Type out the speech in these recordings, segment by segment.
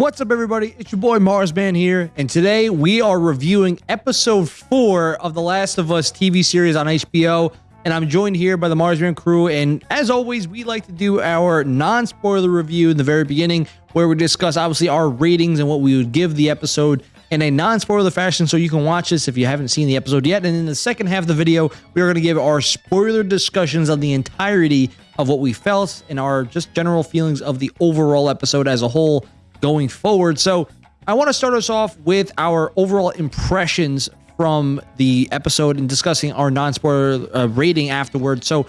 What's up, everybody? It's your boy Marsman here, and today we are reviewing episode four of The Last of Us TV series on HBO. And I'm joined here by the Marsman crew. And as always, we like to do our non spoiler review in the very beginning, where we discuss obviously our ratings and what we would give the episode in a non spoiler fashion. So you can watch this if you haven't seen the episode yet. And in the second half of the video, we are going to give our spoiler discussions on the entirety of what we felt and our just general feelings of the overall episode as a whole going forward. So I want to start us off with our overall impressions from the episode and discussing our non-spoiler uh, rating afterwards. So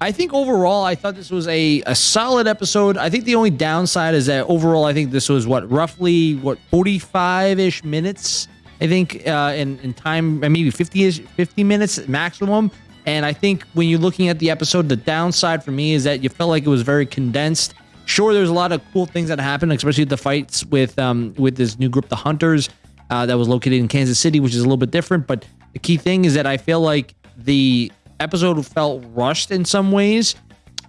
I think overall, I thought this was a, a solid episode. I think the only downside is that overall, I think this was what roughly what 45-ish minutes. I think uh, in, in time, maybe 50-ish, 50 minutes maximum. And I think when you're looking at the episode, the downside for me is that you felt like it was very condensed Sure, there's a lot of cool things that happen, especially the fights with um with this new group, the Hunters, uh, that was located in Kansas City, which is a little bit different. But the key thing is that I feel like the episode felt rushed in some ways.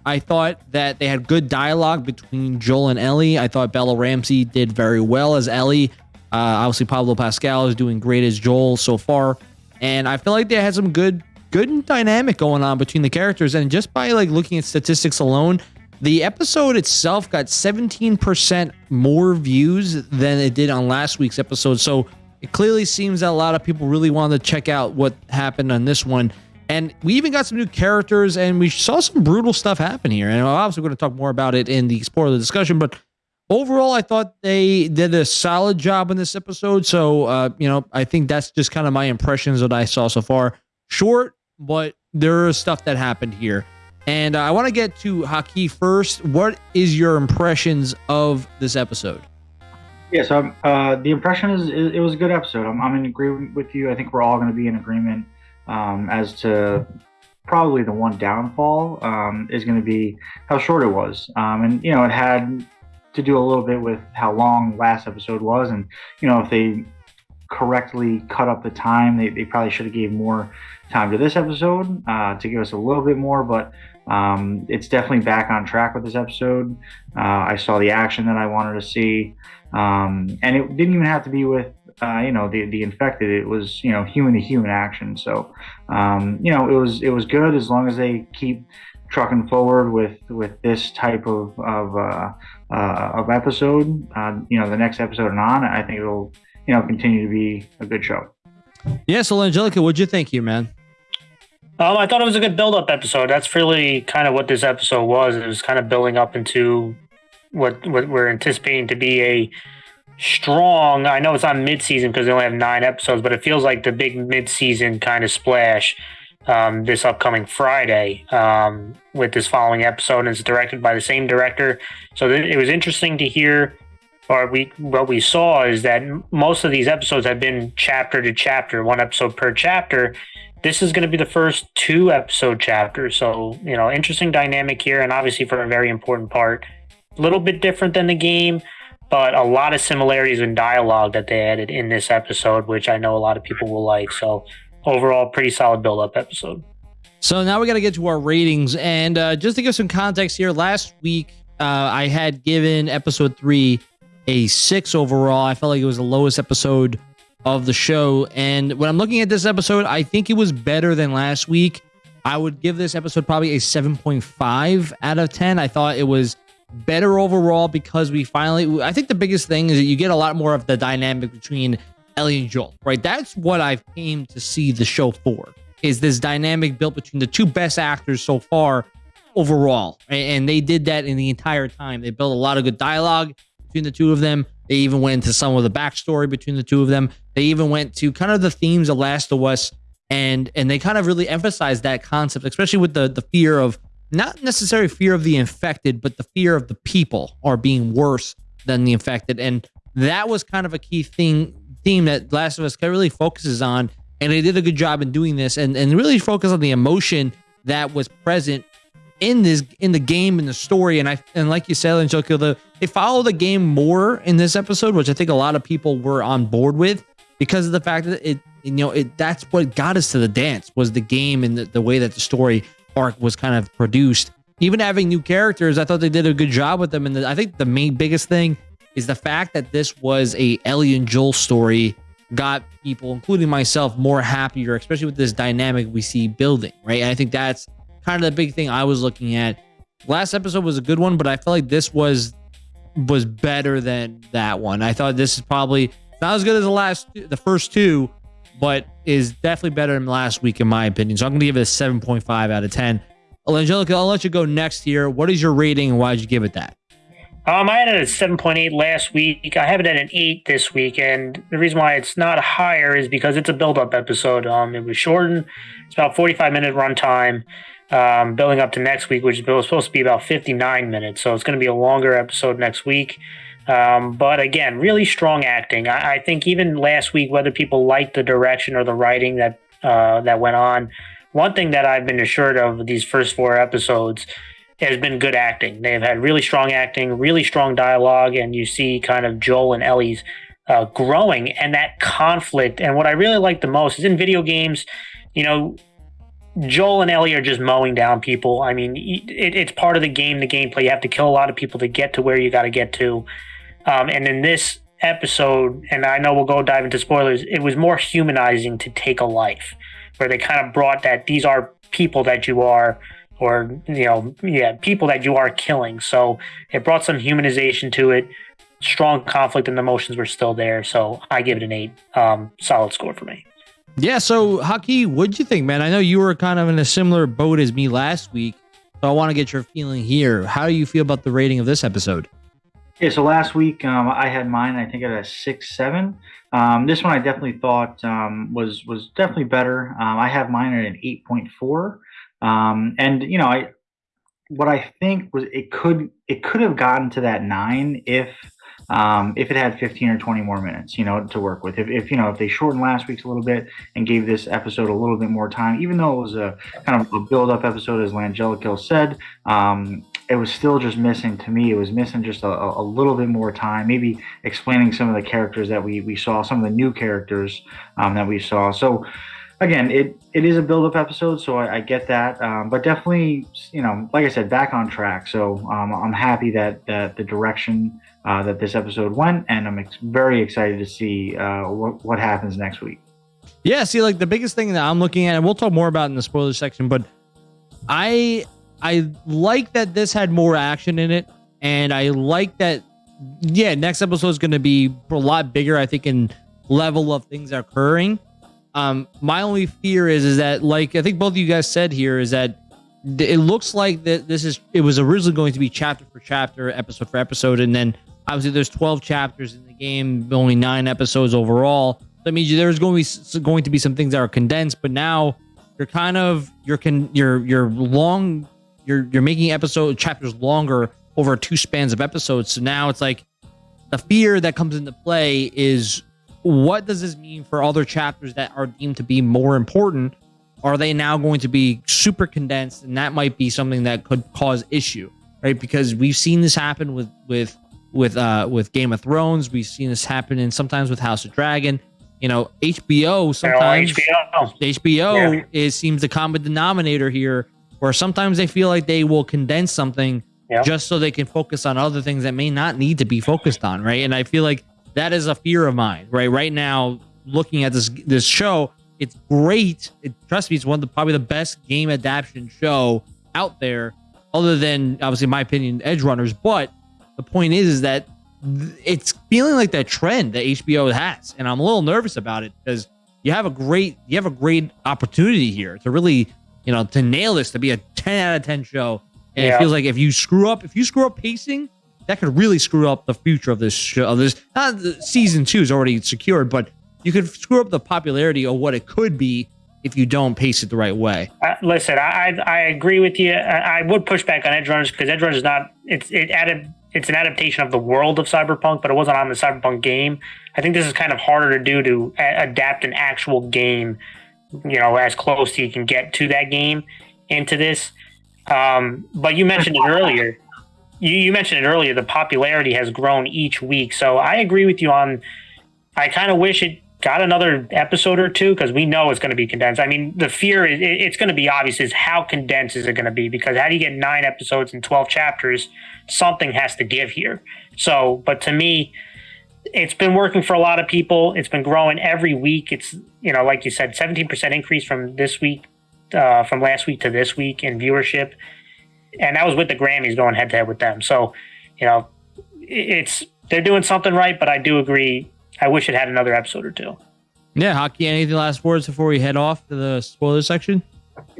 I thought that they had good dialogue between Joel and Ellie. I thought Bella Ramsey did very well as Ellie. Uh, obviously, Pablo Pascal is doing great as Joel so far, and I feel like they had some good, good dynamic going on between the characters. And just by like looking at statistics alone, the episode itself got 17% more views than it did on last week's episode. So it clearly seems that a lot of people really wanted to check out what happened on this one. And we even got some new characters and we saw some brutal stuff happen here. And obviously, we're going to talk more about it in the spoiler discussion. But overall, I thought they did a solid job in this episode. So, uh, you know, I think that's just kind of my impressions that I saw so far. Short, but there is stuff that happened here. And uh, I want to get to Haki first. What is your impressions of this episode? Yeah, so uh, the impression is, is, it was a good episode. I'm, I'm in agreement with you. I think we're all going to be in agreement um, as to probably the one downfall um, is going to be how short it was. Um, and, you know, it had to do a little bit with how long last episode was. And, you know, if they correctly cut up the time, they, they probably should have gave more time to this episode uh, to give us a little bit more. But um, it's definitely back on track with this episode. Uh, I saw the action that I wanted to see, um, and it didn't even have to be with uh, you know the the infected. It was you know human to human action. So um, you know it was it was good as long as they keep trucking forward with with this type of of, uh, uh of episode. Uh, you know the next episode and on, I think it'll you know continue to be a good show. Yeah, so Angelica, what'd you think you man? Um, I thought it was a good build-up episode. That's really kind of what this episode was. It was kind of building up into what what we're anticipating to be a strong. I know it's on mid-season because they only have nine episodes, but it feels like the big mid-season kind of splash um, this upcoming Friday um, with this following episode. And it's directed by the same director, so th- it was interesting to hear. Or we what we saw is that most of these episodes have been chapter to chapter, one episode per chapter, this is going to be the first two episode chapters. So, you know, interesting dynamic here, and obviously for a very important part. A little bit different than the game, but a lot of similarities in dialogue that they added in this episode, which I know a lot of people will like. So, overall, pretty solid build up episode. So, now we got to get to our ratings. And uh, just to give some context here, last week uh, I had given episode three a six overall. I felt like it was the lowest episode of the show. And when I'm looking at this episode, I think it was better than last week. I would give this episode probably a 7.5 out of 10. I thought it was better overall because we finally, I think the biggest thing is that you get a lot more of the dynamic between Ellie and Joel, right? That's what I've came to see the show for, is this dynamic built between the two best actors so far overall. And they did that in the entire time. They built a lot of good dialogue between the two of them. They even went into some of the backstory between the two of them. They even went to kind of the themes of Last of Us, and and they kind of really emphasized that concept, especially with the the fear of not necessarily fear of the infected, but the fear of the people are being worse than the infected, and that was kind of a key thing theme that Last of Us really focuses on, and they did a good job in doing this, and and really focus on the emotion that was present in this in the game in the story. And i and like you said Angelica, the they follow the game more in this episode which i think a lot of people were on board with because of the fact that it you know it that's what got us to the dance was the game and the, the way that the story arc was kind of produced. Even having new characters i thought they did a good job with them. And the, i think the main biggest thing is the fact that this was a Ellie and Joel story got people, including myself, more happier, especially with this dynamic we see building, right? And I think that's kind of the big thing I was looking at. Last episode was a good one, but I felt like this was was better than that one. I thought this is probably not as good as the last, the first two, but is definitely better than last week in my opinion. So I'm going to give it a 7.5 out of 10. Angelica, I'll let you go next here. What is your rating and why did you give it that? Um, I had it at 7.8 last week. I have it at an 8 this week. And the reason why it's not higher is because it's a build up episode. Um, it was shortened, it's about 45 minute runtime. Um, building up to next week, which was supposed to be about 59 minutes. So it's going to be a longer episode next week. Um, but again, really strong acting. I, I, think even last week, whether people liked the direction or the writing that uh, that went on, one thing that I've been assured of these first four episodes has been good acting. They've had really strong acting, really strong dialogue, and you see kind of Joel and Ellie's uh, growing and that conflict. And what I really like the most is in video games, you know, Joel and Ellie are just mowing down people. I mean, it, it's part of the game, the gameplay. You have to kill a lot of people to get to where you got to get to. Um, and in this episode, and I know we'll go dive into spoilers, it was more humanizing to take a life, where they kind of brought that these are people that you are, or, you know, yeah, people that you are killing. So it brought some humanization to it. Strong conflict and emotions were still there. So I give it an eight. Um, solid score for me. Yeah. So, Haki, what'd you think, man? I know you were kind of in a similar boat as me last week. So I want to get your feeling here. How do you feel about the rating of this episode? Yeah, so last week um, I had mine. I think at a six seven. Um, this one I definitely thought um, was was definitely better. Um, I have mine at an eight point four, um, and you know I what I think was it could it could have gotten to that nine if um, if it had 15 or 20 more minutes, you know, to work with. If, if, you know, if they shortened last week's a little bit and gave this episode a little bit more time, even though it was a kind of a build up episode, as Langelico said, um, it was still just missing to me. It was missing just a, a, little bit more time, maybe explaining some of the characters that we, we saw, some of the new characters um, that we saw. So, again, it it is a build up episode, so I, I get that. Um, but definitely, you know, like I said, back on track. So um, I'm happy that that the direction uh, that this episode went, and I'm ex- very excited to see uh, what what happens next week. Yeah, see, like the biggest thing that I'm looking at, and we'll talk more about in the spoiler section, but I I like that this had more action in it, and I like that. Yeah, next episode is going to be a lot bigger. I think in level of things occurring. Um, my only fear is is that like I think both of you guys said here is that it looks like that this is it was originally going to be chapter for chapter, episode for episode, and then obviously there's 12 chapters in the game, only nine episodes overall. That means there's going to be going to be some things that are condensed, but now you're kind of you're can you're you're long you're you're making episode chapters longer over two spans of episodes. So now it's like the fear that comes into play is what does this mean for other chapters that are deemed to be more important? Are they now going to be super condensed? And that might be something that could cause issue, right? Because we've seen this happen with with with uh with Game of Thrones. We've seen this happen in sometimes with House of Dragon. You know, HBO sometimes HBO, HBO yeah. is seems the common denominator here, where sometimes they feel like they will condense something yep. just so they can focus on other things that may not need to be focused on, right? And I feel like that is a fear of mine, right? Right now, looking at this this show, it's great. It, trust me, it's one of the probably the best game adaptation show out there, other than obviously, in my opinion, Edgerunners. But the point is, is that it's feeling like that trend that HBO has, and I'm a little nervous about it because you have a great you have a great opportunity here to really you know to nail this to be a 10 out of 10 show. And yeah. it feels like if you screw up, if you screw up pacing, that could really screw up the future of this show. Of this not season two is already secured, but you could screw up the popularity of what it could be if you don't pace it the right way. Uh, listen, I I agree with you. I, I would push back on Edgerunners because Edgerunners is not it's it added it's an adaptation of the world of Cyberpunk, but it wasn't on the Cyberpunk game. I think this is kind of harder to do to a- adapt an actual game, you know, as close as you can get to that game into this. Um, but you mentioned it earlier you, you mentioned it earlier. The popularity has grown each week, so I agree with you on. I kind of wish it got another episode or two because we know it's going to be condensed. I mean, the fear is it's going to be obvious is how condensed is it going to be because how do you get nine episodes and 12 chapters? Something has to give here. So, but to me, it's been working for a lot of people. It's been growing every week. It's, you know, like you said, 17% increase from this week, uh, from last week to this week in viewership. And that was with the Grammys going head to head with them. So, you know, it's, they're doing something right, but I do agree I wish it had another episode or two. Yeah, Haki. Any last words before we head off to the spoiler section?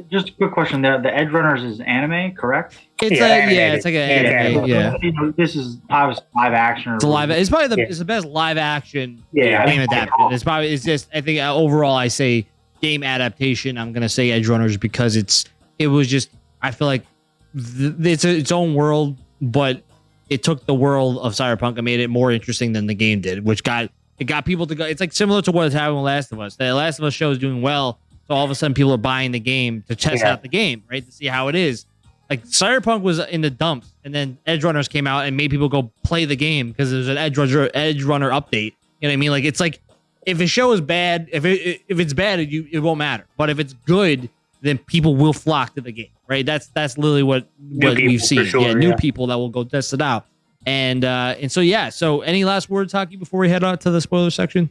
Just a quick question. The the Edgerunners is anime, correct? It's yeah, a, yeah, it's like an yeah, anime. Yeah, you know, this is obviously live action. It's a live. It's probably the yeah. it's the best live action yeah, game adaptation. It's probably it's just I think uh, overall I say game adaptation. I'm gonna say Edgerunners because it's it was just I feel like th- it's a, its own world, but it took the world of Cyberpunk and made it more interesting than the game did, which got it got people to go. It's like similar to what is happening with Last of Us. The Last of Us show is doing well, so all of a sudden people are buying the game to test yeah. out the game, right, to see how it is. Like Cyberpunk was in the dumps, and then Edgerunners came out and made people go play the game because there's an Edgerunner Edge Runner update. You know what I mean? Like it's like if a show is bad, if it if it's bad, it, you, it won't matter. But if it's good, then people will flock to the game, right? That's that's literally what what we've seen. Sure, yeah, new yeah. people that will go test it out. And uh, and so yeah. So any last words, Haki, before we head out to the spoiler section?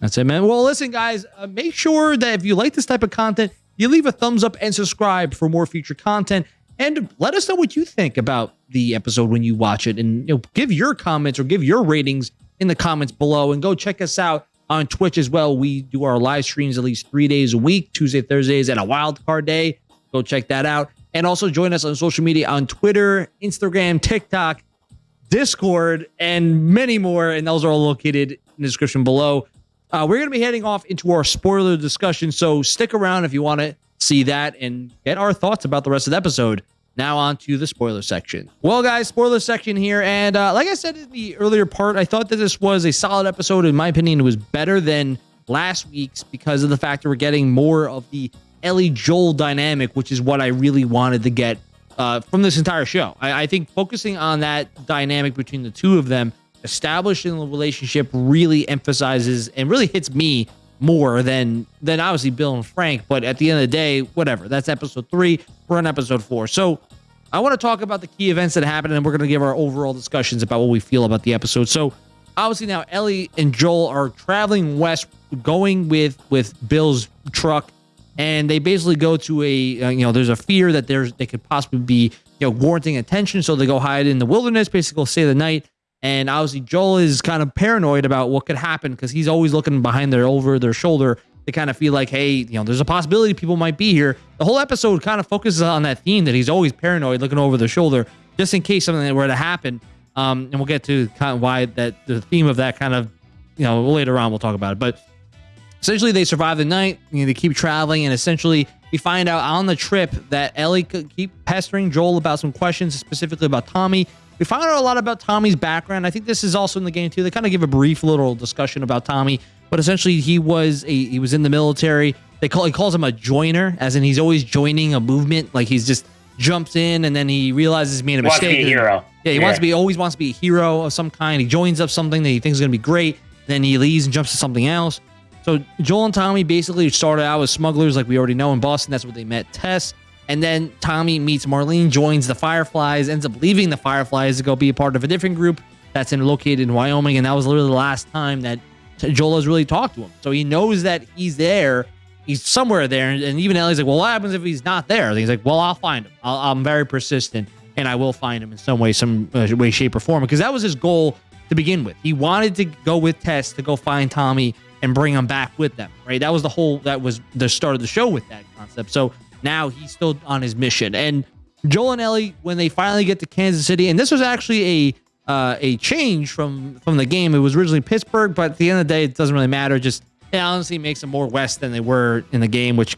That's it, man. Well, listen, guys. Uh, make sure that if you like this type of content, you leave a thumbs up and subscribe for more future content. And let us know what you think about the episode when you watch it, and you know, give your comments or give your ratings in the comments below. And go check us out on Twitch as well. We do our live streams at least three days a week, Tuesday, Thursdays, and a wild card day. Go check that out. And also join us on social media on Twitter, Instagram, TikTok, Discord, and many more. And those are all located in the description below. Uh, we're going to be heading off into our spoiler discussion. So stick around if you want to see that and get our thoughts about the rest of the episode. Now on to the spoiler section. Well, guys, spoiler section here. And uh, like I said in the earlier part, I thought that this was a solid episode. In my opinion, it was better than last week's because of the fact that we're getting more of the Ellie Joel dynamic, which is what I really wanted to get uh, from this entire show. I, I, think focusing on that dynamic between the two of them, establishing the relationship, really emphasizes and really hits me more than than obviously Bill and Frank. But at the end of the day, whatever. That's episode three. We're on episode four. So I want to talk about the key events that happened, and we're going to give our overall discussions about what we feel about the episode. So obviously now Ellie and Joel are traveling west, going with with Bill's truck and they basically go to a uh, you know there's a fear that there's they could possibly be you know warranting attention. So they go hide in the wilderness basically stay the night. And obviously joel is kind of paranoid about what could happen because he's always looking behind their over their shoulder to kind of feel like hey you know there's a possibility people might be here. The whole episode kind of focuses on that theme that he's always paranoid looking over the shoulder just in case something were to happen. Um, and we'll get to kind of why that the theme of that kind of you know later on we'll talk about it. But essentially they survive the night you know, they keep traveling and essentially we find out on the trip that ellie could keep pestering joel about some questions specifically about tommy we find out a lot about tommy's background i think this is also in the game too they kind of give a brief little discussion about tommy but essentially he was a he was in the military they call he calls him a joiner as in he's always joining a movement like he's just jumps in and then he realizes he made a wants mistake. To be a hero. Yeah, he yeah. wants to be always wants to be a hero of some kind. He joins up something that he thinks is gonna be great, then he leaves and jumps to something else. So Joel and Tommy basically started out as smugglers, like we already know in Boston. That's where they met Tess. And then Tommy meets Marlene, joins the Fireflies, ends up leaving the Fireflies to go be a part of a different group that's in, located in Wyoming. And that was literally the last time that Joel has really talked to him. So he knows that he's there. He's somewhere there. And, and even Ellie's like, well, what happens if he's not there? And he's like, well, I'll find him. i am very persistent and I will find him in some way, some uh, way, shape, or form. Because that was his goal to begin with. He wanted to go with Tess to go find Tommy and bring him back with them, right? That was the whole, that was the start of the show with that concept. So now he's still on his mission. And Joel and Ellie, when they finally get to Kansas City, and this was actually a, uh, a change from from the game. It was originally Pittsburgh, but at the end of the day, it doesn't really matter. Just it honestly makes them more west than they were in the game, which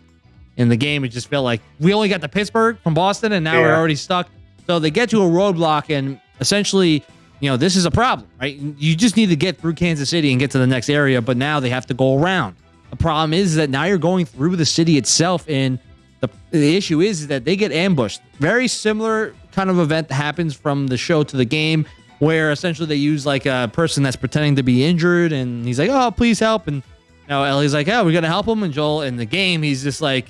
in the game it just felt like we only got to Pittsburgh from Boston, and now yeah. we're already stuck. So they get to a roadblock, and essentially you know, this is a problem, right? You just need to get through Kansas City and get to the next area, but now they have to go around. The problem is that now you're going through the city itself, and the, the issue is that they get ambushed. Very similar kind of event that happens from the show to the game. where essentially they use like a person that's pretending to be injured, and he's like, "Oh, please help!" And you know, Ellie's like, "Oh, we're gonna help him." And Joel in the game, he's just like,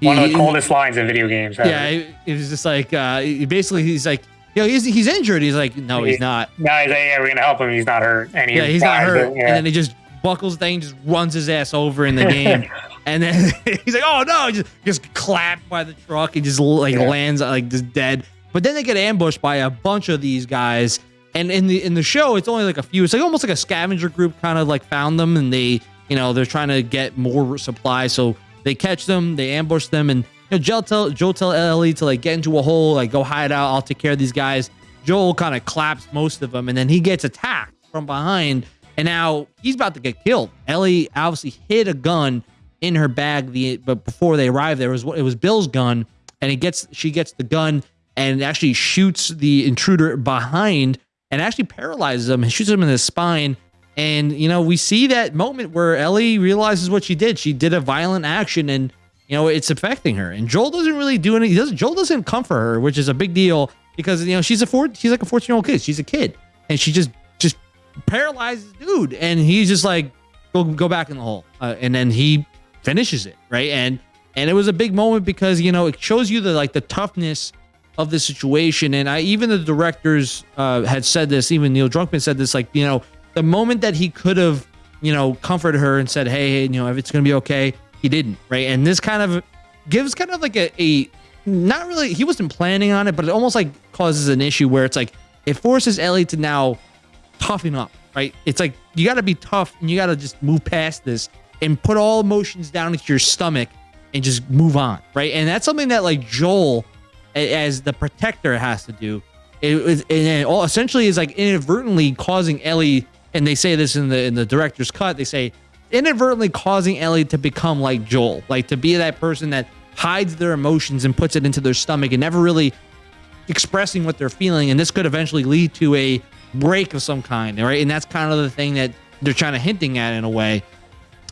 One of the coldest lines in video games. Yeah, it, it was just like uh, he- basically he's like, "Yo, he's he's injured." He's like, "No, he's not." No, he's like, yeah, we're gonna help him. He's not hurt. And he Yeah, he's not hurt. but, yeah. And then he just buckles the thing, just runs his ass over in the game. and then he's like, oh no, just just clapped by the truck. He just like Yeah. lands like just dead. But then they get ambushed by a bunch of these guys. And in the in the show, it's only like a few. It's like almost like a scavenger group kind of like found them and they, you know, they're trying to get more supplies. So they catch them, they ambush them, and you know, Joel tell Joel tell Ellie to like get into a hole, like go hide out. I'll take care of these guys. Joel kind of claps most of them, and then he gets attacked from behind, and now he's about to get killed. Ellie obviously hid a gun in her bag, the but before they arrived, there was it was Bill's gun, and he gets she gets the gun and actually shoots the intruder behind, and actually paralyzes him and shoots him in the spine. And you know we see that moment where Ellie realizes what she did. She did a violent action, and you know it's affecting her. And Joel doesn't really do any. He doesn't. Joel doesn't comfort her, which is a big deal because you know she's a four. She's like a fourteen year old kid. She's a kid, and she just just paralyzes dude, and he's just like go go back in the hole, uh, and then he finishes it right. And and it was a big moment because you know it shows you the like the toughness of the situation. And I even the directors uh, had said this. Even Neil Druckmann said this. Like you know the moment that he could have you know comforted her and said, hey, hey, you know if it's gonna be okay, he didn't right. And this kind of gives kind of like a, a not really he wasn't planning on it, but it almost like causes an issue where it's like it forces Ellie to now toughen up, right? It's like you got to be tough and you got to just move past this and put all emotions down into your stomach and just move on, right? And that's something that like Joel, as the protector, has to do. It and all essentially is like inadvertently causing Ellie, and they say this in the in the director's cut. They say inadvertently causing Ellie to become like Joel, like to be that person that hides their emotions and puts it into their stomach and never really expressing what they're feeling. And this could eventually lead to a break of some kind right? And that's kind of the thing that they're trying to hinting at in a way.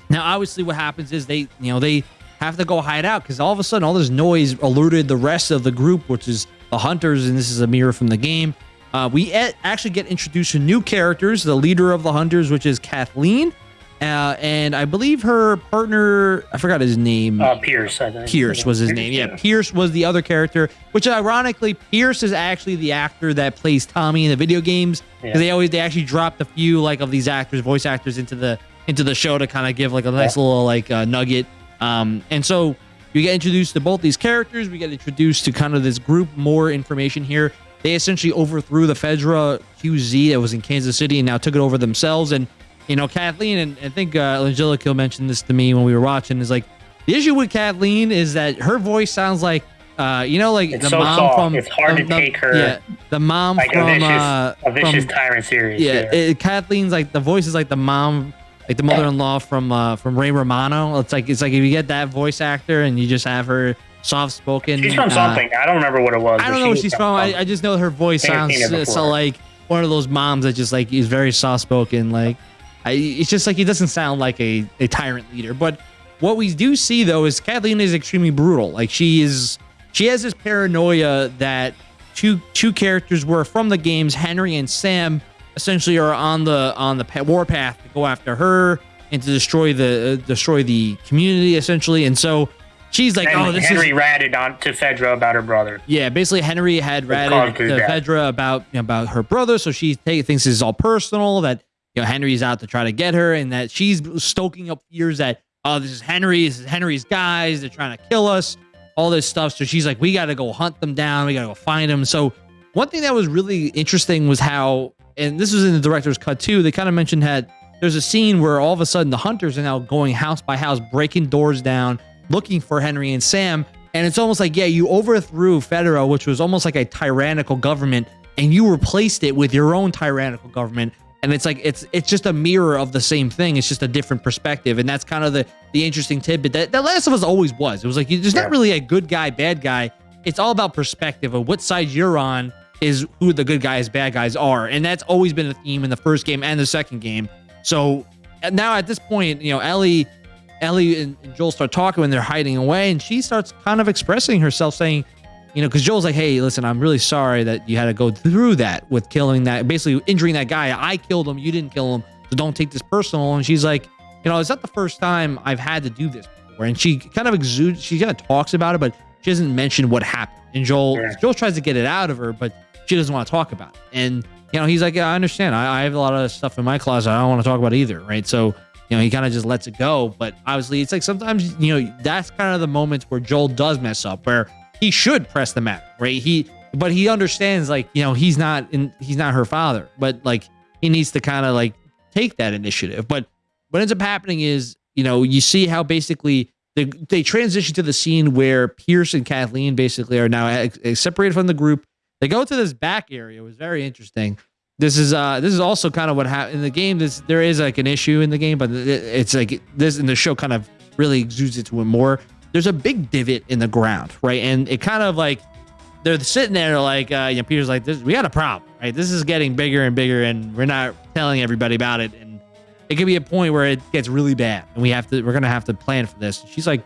Now obviously what happens is they you know they have to go hide out because all of a sudden all this noise alerted the rest of the group which is the hunters and this is a mirror from the game. Uh, we actually get introduced to new characters the leader of the hunters which is kathleen uh, and i believe her partner i forgot his name uh, Pierce. I think. Pierce was his name. Yeah, Pierce was the other character, which ironically, Pierce is actually the actor that plays Tommy in the video games. Yeah. They always they actually dropped a few like of these actors, voice actors, into the into the show to kind of give like a nice little like uh, nugget. Um, and so you get introduced to both these characters. We get introduced to kind of this group. More information here. They essentially overthrew the Fedra QZ that was in Kansas City and now took it over themselves. And you know, Kathleen and I think uh, Angelica mentioned this to me when we were watching. Is like the issue with Kathleen is that her voice sounds like, uh, you know, like It's the so mom soft. from. It's hard the- to the- take her Yeah, the mom Like from a vicious, uh, a vicious from tyrant series. yeah, it, Kathleen's like the voice is like the mom, like the mother-in-law from uh, from Ray Romano. It's like it's like if you get that voice actor and you just have her soft-spoken. She's from uh, something. I don't remember what it was. I don't know was she's from. I, I just know her voice I think I've sounds so, like one of those moms that just like is very soft spoken. Like, I, it's just like he doesn't sound like a, a tyrant leader. But what we do see though is Kathleen is extremely brutal. Like she is, she has this paranoia that two two characters were from the games, Henry and Sam, essentially are on the on the pa- war path to go after her and to destroy the uh, destroy the community essentially. And so she's like, And oh, this Henry is ratted on to Fedra about her brother. yeah, basically Henry had ratted to death. Fedra about about her brother, so she take, thinks this is all personal. That you know Henry's out to try to get her, and that she's stoking up fears that oh this is Henry, this is Henry's guys, they're trying to kill us, all this stuff. So she's like, we got to go hunt them down, we got to go find them. So one thing that was really interesting was how, and this was in the director's cut too. They kind of mentioned that there's a scene where all of a sudden the hunters are now going house by house, breaking doors down, looking for Henry and Sam. And it's almost like, yeah, you overthrew Fedra, which was almost like a tyrannical government, and you replaced it with your own tyrannical government. And it's like it's it's just a mirror of the same thing. It's just a different perspective, and that's kind of the the interesting tidbit that that Last of Us always was. It was like there's Yeah. not really a good guy, bad guy. It's all about perspective of what side you're on is who the good guys, bad guys are, and that's always been a theme in the first game and the second game. So now at this point, you know, Ellie, Ellie and, and Joel start talking when they're hiding away, and she starts kind of expressing herself, saying, you know, because Joel's like, hey, listen, I'm really sorry that you had to go through that with killing that, basically injuring that guy. I killed him, you didn't kill him, so don't take this personal. And she's like, you know, it's not the first time I've had to do this before. And she kind of exudes, she kind of talks about it, but she doesn't mention what happened. And Joel, yeah. Joel tries to get it out of her, but she doesn't want to talk about it. And you know, he's like, yeah, I understand. I, I have a lot of stuff in my closet. I don't want to talk about either, right? So you know, he kind of just lets it go. But obviously, it's like sometimes, you know, that's kind of the moments where Joel does mess up, where he should press the matter, right? He, but he understands, like, you know, he's not in, he's not her father, but like, he needs to kind of like take that initiative. But what ends up happening is, you know, you see how basically they, they transition to the scene where Pierce and Kathleen basically are now separated from the group. They go to this back area. It was very interesting this is uh this is also kind of what happened in the game. This there is like an issue in the game, but it's like this in the show kind of really exudes it to it more. There's a big divot in the ground, right? And it kind of like they're sitting there like uh, you know Peter's like this we got a problem, right? This is getting bigger and bigger, and we're not telling everybody about it, and it could be a point where it gets really bad, and we have to we're gonna have to plan for this. She's like,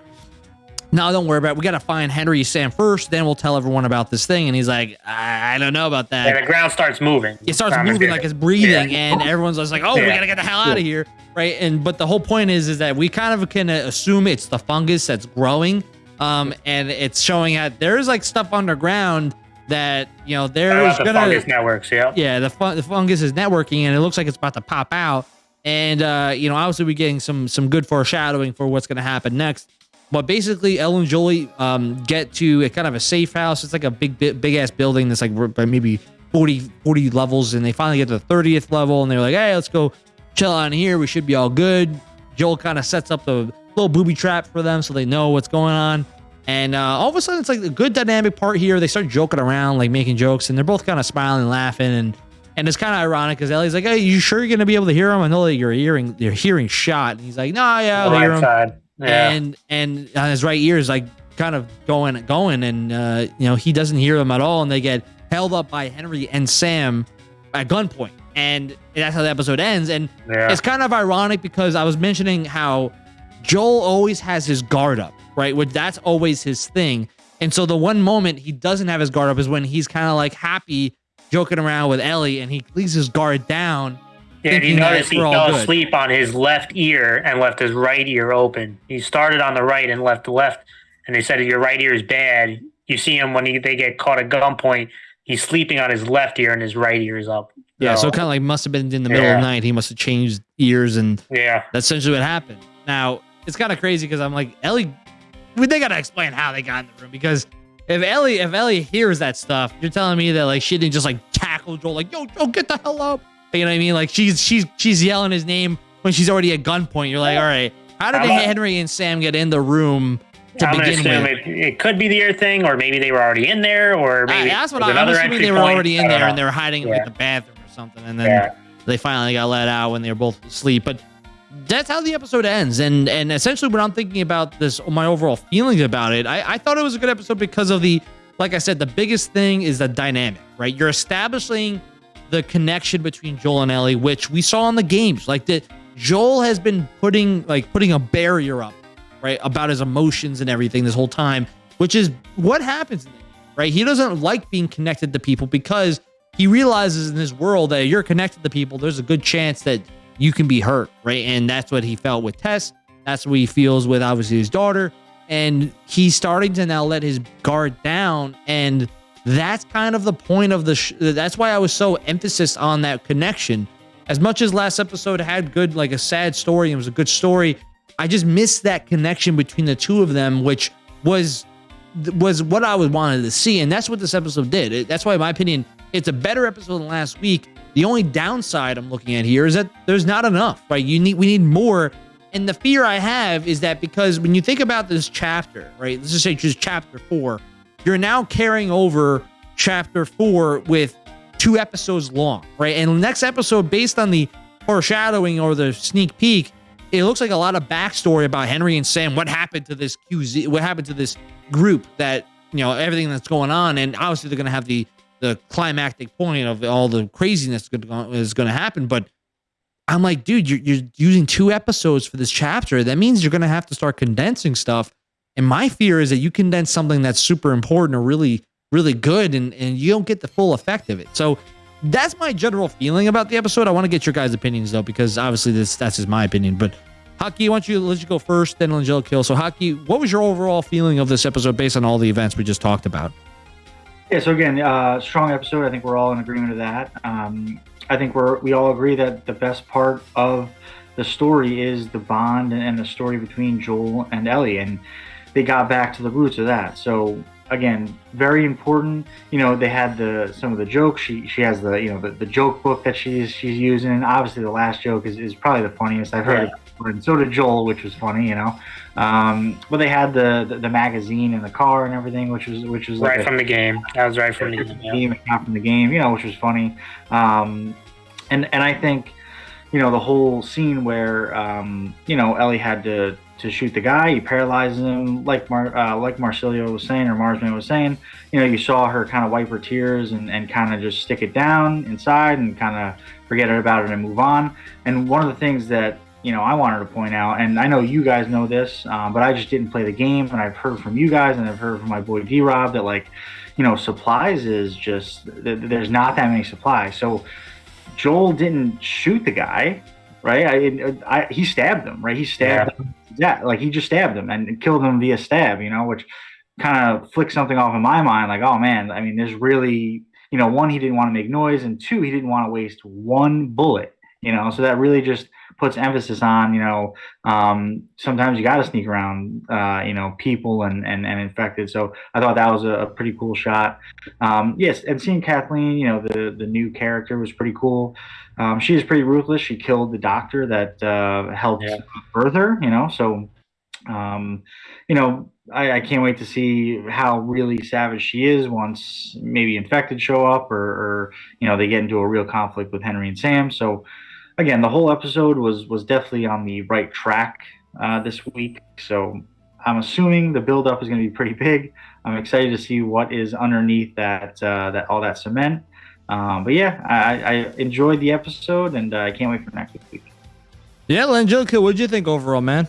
no, don't worry about it. We got to find Henry Sam first. Then we'll tell everyone about this thing. And he's like, I, I don't know about that. And the ground starts moving. It starts moving like it's breathing. Yeah. And everyone's just like, oh, yeah. we got to get the hell out of here. Right. And, but the whole point is, is that we kind of can assume it's the fungus that's growing. Um, and it's showing that there's like stuff underground that, you know, there's the fungus networks. Yeah. Yeah. The, fun, the fungus is networking and it looks like it's about to pop out. And, uh, you know, obviously we're getting some, some good foreshadowing for what's going to happen next. But basically, Elle and Jolie um, get to a kind of a safe house. It's like a big, big, big ass building that's like maybe 40, 40 levels. And they finally get to the 30th level and they're like, hey, let's go chill on here. We should be all good. Joel kind of sets up the little booby trap for them so they know what's going on. And uh, all of a sudden, it's like a good dynamic part here. They start joking around, like making jokes, and they're both kind of smiling and laughing. And and it's kind of ironic because Ellie's like, "Hey, you sure you're gonna be able to hear him? I know that you're hearing, you're hearing shot." And he's like, "No, nah, yeah, I'll hear him." Yeah. And and on his right ear is like kind of going going, and uh, you know he doesn't hear them at all, and they get held up by Henry and Sam at gunpoint, and that's how the episode ends. And yeah. it's kind of ironic because I was mentioning how Joel always has his guard up, right? Which that's always his thing. And so the one moment he doesn't have his guard up is when he's kind of like happy joking around with Ellie and he leaves his guard down yeah, you notice he fell good. asleep on his left ear and left his right ear open. He started on the right and left the left, and they said your right ear is bad. You see him when he, they get caught at gunpoint. He's sleeping on his left ear and his right ear is up. Yeah, so, so kind of like must have been in the middle yeah. of the night. He must have changed ears, and yeah, that's essentially what happened. Now it's kind of crazy because I'm like Ellie. They gotta explain how they got in the room because if Ellie if Ellie hears that stuff, you're telling me that like she didn't just like tackle Joel like yo Joel get the hell up. You know what I mean? Like she's she's she's yelling his name when she's already at gunpoint. You're like, all right, how did Henry and Sam get in the room to I'm begin with? It, it, could be the ear thing, or maybe they were already in there, or maybe that's what I'm assuming they were point. already in there know. and they were hiding yeah. in like the bathroom or something, and then yeah. they finally got let out when they were both asleep. But that's how the episode ends, and and essentially when I'm thinking about this, my overall feelings about it, I, I thought it was a good episode because of the, like I said, the biggest thing is the dynamic, right? You're establishing the connection between Joel and Ellie, which we saw in the games. Like that Joel has been putting like putting a barrier up, right, about his emotions and everything this whole time, which is what happens, right? He doesn't like being connected to people because he realizes in this world that you're connected to people, there's a good chance that you can be hurt, right? And that's what he felt with Tess. That's what he feels with obviously his daughter. And he's starting to now let his guard down and that's kind of the point of the. That's why I was so emphasis on that connection. As much as last episode had good, like a sad story, it was a good story. I just missed that connection between the two of them, which was was what I was wanted to see, and that's what this episode did. It, that's why, in my opinion, it's a better episode than last week. The only downside I'm looking at here is that there's not enough. Right? You need we need more. And the fear I have is that because when you think about this chapter, right? Let's just say just chapter four you're now carrying over chapter four with two episodes long, right? And next episode, based on the foreshadowing or the sneak peek, it looks like a lot of backstory about Henry and Sam. What happened to this QZ? What happened to this group? That you know everything that's going on, and obviously they're going to have the the climactic point of all the craziness is going to happen. But I'm like, dude, you're, you're using two episodes for this chapter. That means you're going to have to start condensing stuff and my fear is that you condense something that's super important or really really good and, and you don't get the full effect of it. So that's my general feeling about the episode. I want to get your guys' opinions though, because obviously this that's just my opinion. But Haki, why don't you let you go first, then Angelic Kill. So Haki, what was your overall feeling of this episode based on all the events we just talked about? Yeah, so again, uh, strong episode. I think we're all in agreement of that. Um, I think we're we all agree that the best part of the story is the bond and the story between Joel and Ellie, and they got back to the roots of that. So again, very important. You know, they had the some of the jokes. She she has the you know the, the joke book that she's she's using. And obviously, the last joke is, is probably the funniest I've heard. Yeah. And so did Joel, which was funny, you know. Um, but they had the, the, the magazine in the car and everything, which was which was right like from a, the game. That was right from the game. game not from the game, you know, which was funny. Um, and and I think, you know, the whole scene where um, you know Ellie had to to shoot the guy. He paralyzes him, like Mar- uh, like Marcelio was saying, or Marsman was saying. You know, you saw her kind of wipe her tears and, and kind of just stick it down inside and kind of forget about it and move on. And one of the things that you know I wanted to point out, and I know you guys know this, um, but I just didn't play the game, and I've heard from you guys, and I've heard from my boy D Rob that like, you know, supplies is just there's not that many supplies. So Joel didn't shoot the guy, right? I, I he stabbed him, right? He stabbed yeah. him yeah, like he just stabbed him and killed him via stab, you know, which kind of flicked something off in my mind. Like, oh man, I mean, there's really, you know, one, he didn't want to make noise, and two, he didn't want to waste one bullet, you know, so that really just puts emphasis on, you know, um, sometimes you got to sneak around, uh, you know, people and, and, and infected. So I thought that was a, a pretty cool shot. Um, yes, and seeing Kathleen, you know, the the new character was pretty cool. Um, she is pretty ruthless. She killed the doctor that uh, helped yeah. birth her, you know. So, um, you know, I, I, can't wait to see how really savage she is once maybe infected show up or, or, you know they get into a real conflict with Henry and Sam. So, again, the whole episode was was definitely on the right track uh, this week. So. I'm assuming the buildup is going to be pretty big. I'm excited to see what is underneath that uh, that all that cement. Um, but yeah, I, I, enjoyed the episode, and uh, I can't wait for next week. Yeah, Angelica, what did you think overall, man?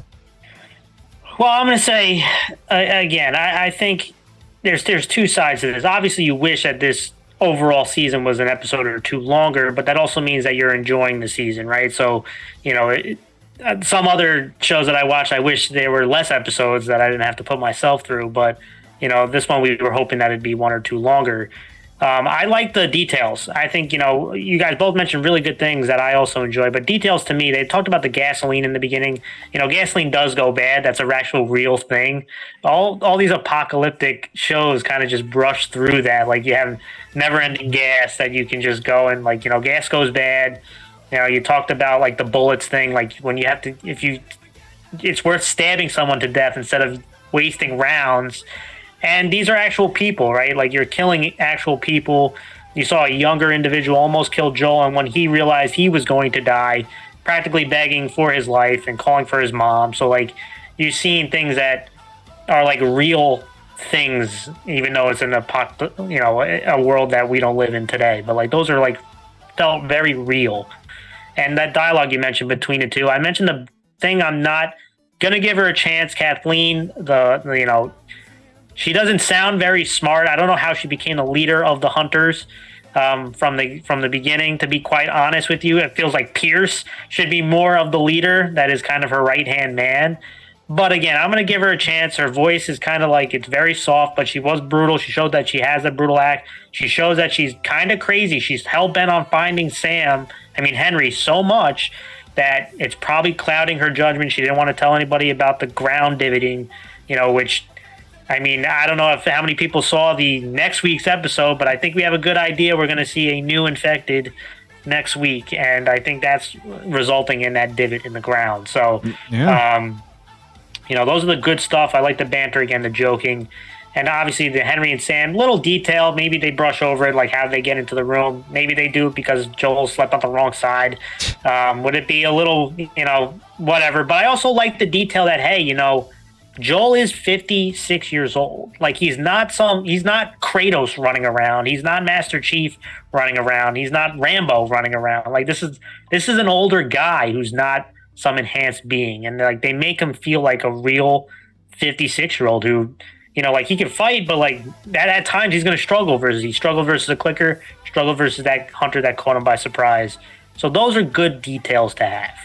Well, I'm going to say uh, again. I, I, think there's there's two sides to this. Obviously, you wish that this overall season was an episode or two longer, but that also means that you're enjoying the season, right? So, you know, it, uh, some other shows that I watched, I wish there were less episodes that I didn't have to put myself through. But you know, this one we were hoping that it'd be one or two longer. Um, I like the details. I think, you know, you guys both mentioned really good things that I also enjoy, but details to me, they talked about the gasoline in the beginning. You know, gasoline does go bad. That's a actual real thing. All, all these apocalyptic shows kind of just brush through that. Like you have never ending gas that you can just go and, like, you know, gas goes bad. You know, you talked about like the bullets thing. Like when you have to, if you, it's worth stabbing someone to death instead of wasting rounds and these are actual people, right? Like you're killing actual people. You saw a younger individual almost kill Joel, and when he realized he was going to die, practically begging for his life and calling for his mom. So like you're seeing things that are like real things, even though it's an apoc- you know, a world that we don't live in today. But like those are like felt very real. And that dialogue you mentioned between the two, I mentioned the thing I'm not gonna give her a chance, Kathleen. The you know she doesn't sound very smart. I don't know how she became the leader of the hunters um, from the from the beginning. To be quite honest with you, it feels like Pierce should be more of the leader. That is kind of her right hand man. But again, I'm going to give her a chance. Her voice is kind of like it's very soft, but she was brutal. She showed that she has a brutal act. She shows that she's kind of crazy. She's hell bent on finding Sam. I mean Henry so much that it's probably clouding her judgment. She didn't want to tell anybody about the ground dividing, you know, which I mean, I don't know if how many people saw the next week's episode, but I think we have a good idea. We're going to see a new infected next week, and I think that's resulting in that divot in the ground. So, yeah. um, you know, those are the good stuff. I like the banter again, the joking, and obviously the Henry and Sam. Little detail, maybe they brush over it, like how they get into the room. Maybe they do it because Joel slept on the wrong side. Um, would it be a little, you know, whatever? But I also like the detail that hey, you know Joel is 56 years old. Like he's not some he's not Kratos running around. He's not Master Chief running around. He's not Rambo running around. Like this is this is an older guy who's not some enhanced being and like they make him feel like a real 56 year old who You know, like he can fight, but like at, at times he's going to struggle versus he struggle versus a clicker, struggle versus that hunter that caught him by surprise. So those are good details to have.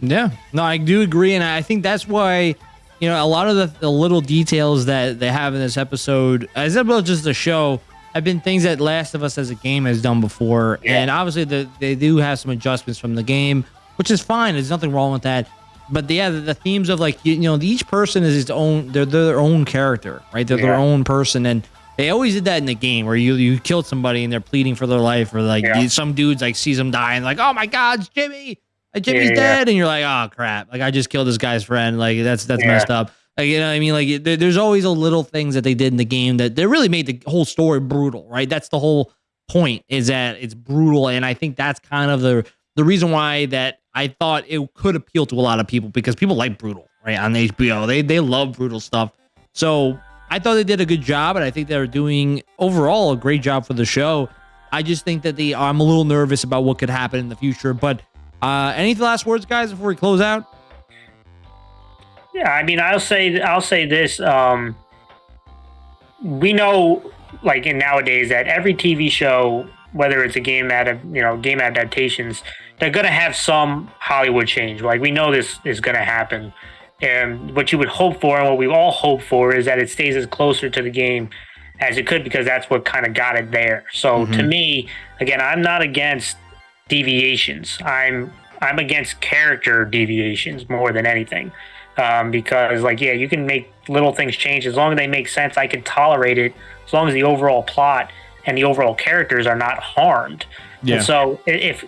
Yeah, no, I do agree, and I think that's why you know a lot of the, the little details that they have in this episode, as well just the show, have been things that Last of Us as a game has done before, Yeah. and obviously the, they do have some adjustments from the game, which is fine. There's nothing wrong with that. But yeah, the, the themes of like you, you know each person is his own, they're, they're their own character, right? They're their own person, and they always did that in the game where you you killed somebody and they're pleading for their life, or like Yeah. some dudes like sees them dying, like oh my god, it's Jimmy. Like, Jimmy's Yeah, yeah. dead, and you're like, oh crap! Like I just killed this guy's friend. Like that's that's Yeah. messed up. Like you know, what I mean, like there, there's always a little things that they did in the game that they really made the whole story brutal, right? That's the whole point is that it's brutal, and I think that's kind of the the reason why that I thought it could appeal to a lot of people because people like brutal, right? On HBO, they they love brutal stuff. So I thought they did a good job, and I think they're doing overall a great job for the show. I just think that the I'm a little nervous about what could happen in the future. But uh, any last words, guys, before we close out? Yeah, I mean, I'll say I'll say this. Um, we know, like in nowadays, that every TV show, whether it's a game ad, you know, game adaptations, they're gonna have some Hollywood change. Like we know this is gonna happen, and what you would hope for, and what we all hope for, is that it stays as closer to the game as it could, because that's what kind of got it there. So to Mhm. me, again, I'm not against deviations. I'm I'm against character deviations more than anything um, because like yeah you can make little things change. As long as they make sense i can tolerate it. As long as the overall plot and the overall characters are not harmed. And so if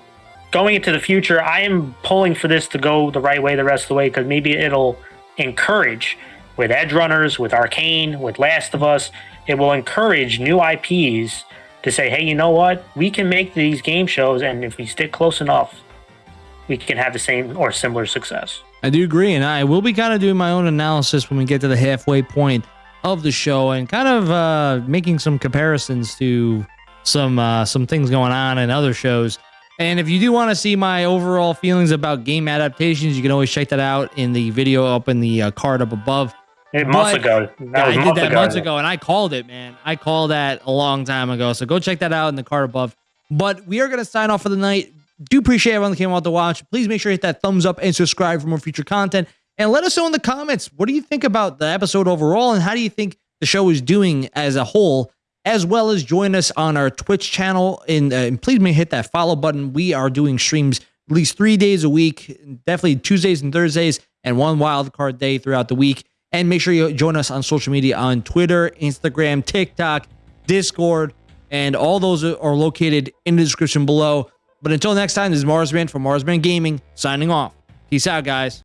going into the future i am pulling for this to go the right way the rest of the way because maybe it'll encourage with Edgerunners with arcane with last of us it will encourage new ips to say hey you know what we can make these game shows and if we stick close enough we can have the same or similar success I do agree, and I will be kind of doing my own analysis when we get to the halfway point of the show, and kind of uh, making some comparisons to some uh, some things going on in other shows. And if you do want to see my overall feelings about game adaptations, you can always check that out in the video up in the uh, card up above. Eh, months But- ago. That Yeah, was I did that ago. months ago, and I called it, man. I called that a long time ago. So go check that out in the card above. But we are going to sign off for the night. Do appreciate everyone that came out to watch. Please make sure to hit that thumbs up and subscribe for more future content. And let us know in the comments what do you think about the episode overall, and how do you think the show is doing as a whole. As well as join us on our Twitch channel, and, uh, and please may hit that follow button. We are doing streams at least three days a week, definitely Tuesdays and Thursdays, and one wild card day throughout the week. And make sure you join us on social media on Twitter, Instagram, TikTok, Discord, and all those are located in the description below. But until next time, this is Marsman from Marsman Gaming signing off. Peace out, guys.